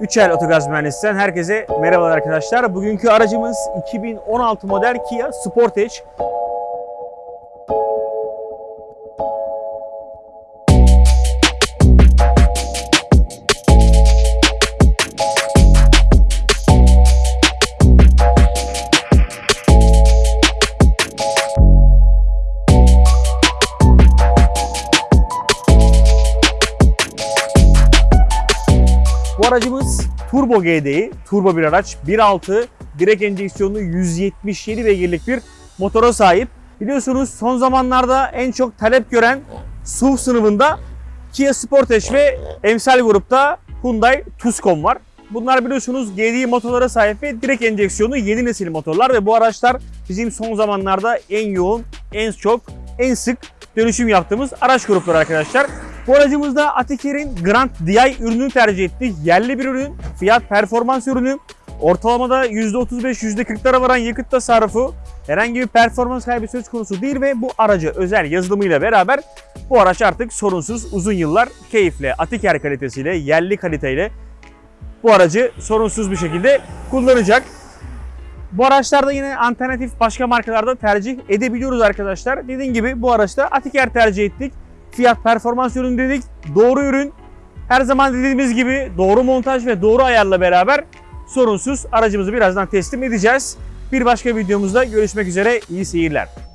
Üçel Otogaz Mühendisi'nden herkese merhabalar arkadaşlar. Bugünkü aracımız 2016 model Kia Sportage. Bu aracımız Turbo GDI, turbo bir araç. 1.6 direkt enjeksiyonlu 177 beygirlik bir motora sahip. Biliyorsunuz son zamanlarda en çok talep gören SUV sınıfında Kia Sportage ve emsal grupta Hyundai Tucson var. Bunlar biliyorsunuz GDI motorlara sahip ve direkt enjeksiyonlu yeni nesil motorlar ve bu araçlar bizim son zamanlarda en yoğun, en çok, en sık dönüşüm yaptığımız araç grupları arkadaşlar. Bu aracımızda Atiker'in Grand DI ürününü tercih ettik. Yerli bir ürün, fiyat performans ürünü. Ortalamada %35-%40'lara varan yakıt tasarrufu, herhangi bir performans kaybı söz konusu değil ve bu araca özel yazılımıyla beraber bu araç artık sorunsuz uzun yıllar keyifle, Atiker kalitesiyle, yerli kaliteyle bu aracı sorunsuz bir şekilde kullanacak. Bu araçlarda yine alternatif başka markalarda tercih edebiliyoruz arkadaşlar. Dediğim gibi bu araçta Atiker tercih ettik. Fiyat performans ürün dedik. Doğru ürün. Her zaman dediğimiz gibi doğru montaj ve doğru ayarla beraber sorunsuz aracımızı birazdan teslim edeceğiz. Bir başka videomuzda görüşmek üzere. İyi seyirler.